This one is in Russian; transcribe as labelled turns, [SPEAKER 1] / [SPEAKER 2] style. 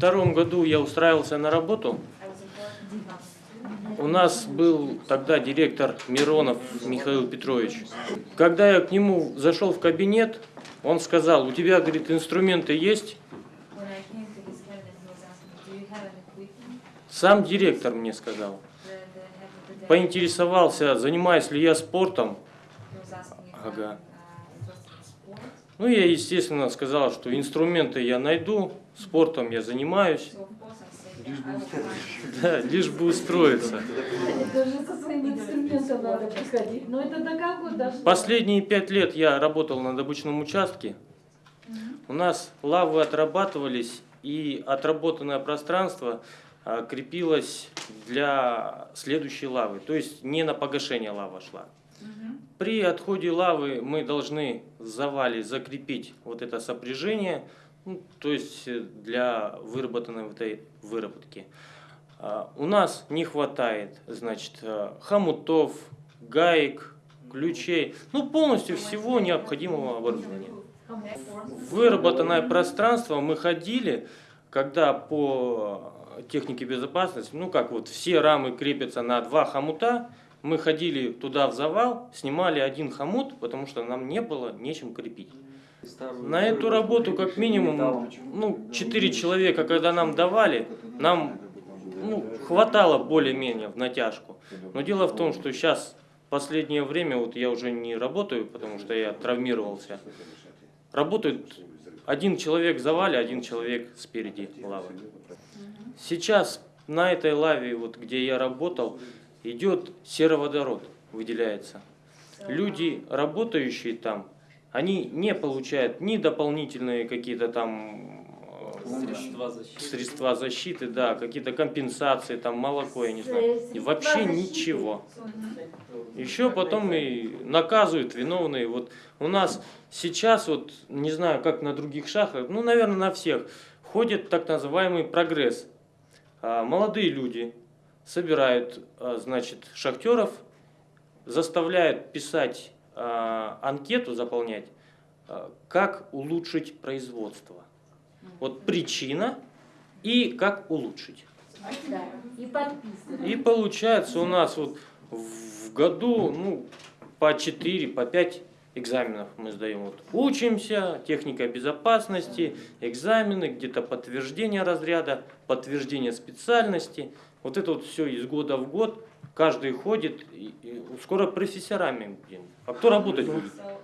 [SPEAKER 1] втором году я устраивался на работу. У нас был тогда директор Миронов Михаил Петрович. Когда я к нему зашел в кабинет, он сказал, у тебя, говорит, инструменты есть? Сам директор мне сказал. Поинтересовался, занимаюсь ли я спортом. Ага. Ну, я, естественно, сказал, что инструменты я найду, спортом я занимаюсь.
[SPEAKER 2] Find.
[SPEAKER 1] Да, лишь бы устроиться. Последние пять лет я работал на добычном участке. У нас лавы отрабатывались, и отработанное пространство а, крепилось для следующей лавы. То есть не на погашение лава шла. При отходе лавы мы должны в завале закрепить вот это сопряжение, ну, то есть э, для выработанной вот этой выработки. А, У нас не хватает, значит, э, хомутов, гаек, ключей, ну полностью всего необходимого оборудования. Выработанное пространство. Мы ходили, когда по технике безопасности, ну как вот все рамы крепятся на два хомута, мы ходили туда в завал, снимали один хомут, потому что нам не было нечем крепить. На эту работу как минимум ну, 4 человека, когда нам давали, нам ну, хватало более-менее в натяжку. Но дело в том, что сейчас последнее время вот я уже не работаю, потому что я травмировался. Работает один человек в завале, один человек спереди лавы. Сейчас на этой лаве, вот где я работал, идет сероводород, выделяется. Люди, работающие там, они не получают ни дополнительные какие-то там э,
[SPEAKER 3] Средства защиты.
[SPEAKER 1] средства защиты, да, какие-то компенсации, там молоко, я не знаю. Вообще ничего. Еще потом и наказывают виновные. Вот у нас сейчас, вот не знаю, как на других шахтах, ну, наверное, на всех, ходит так называемый прогресс. А, Молодые люди собирают, а, значит, шахтеров, заставляют писать а, анкету, заполнять, а, как улучшить производство. Вот причина и как улучшить.
[SPEAKER 4] Да, и.
[SPEAKER 1] И получается у нас вот в году ну, по 4, по 5 экзаменов мы сдаем. Вот учимся, техника безопасности, экзамены, где-то подтверждение разряда, подтверждение специальности. Вот это вот все из года в год. Каждый ходит, и, и скоро профессорами будем. А кто работать будет?
[SPEAKER 2] So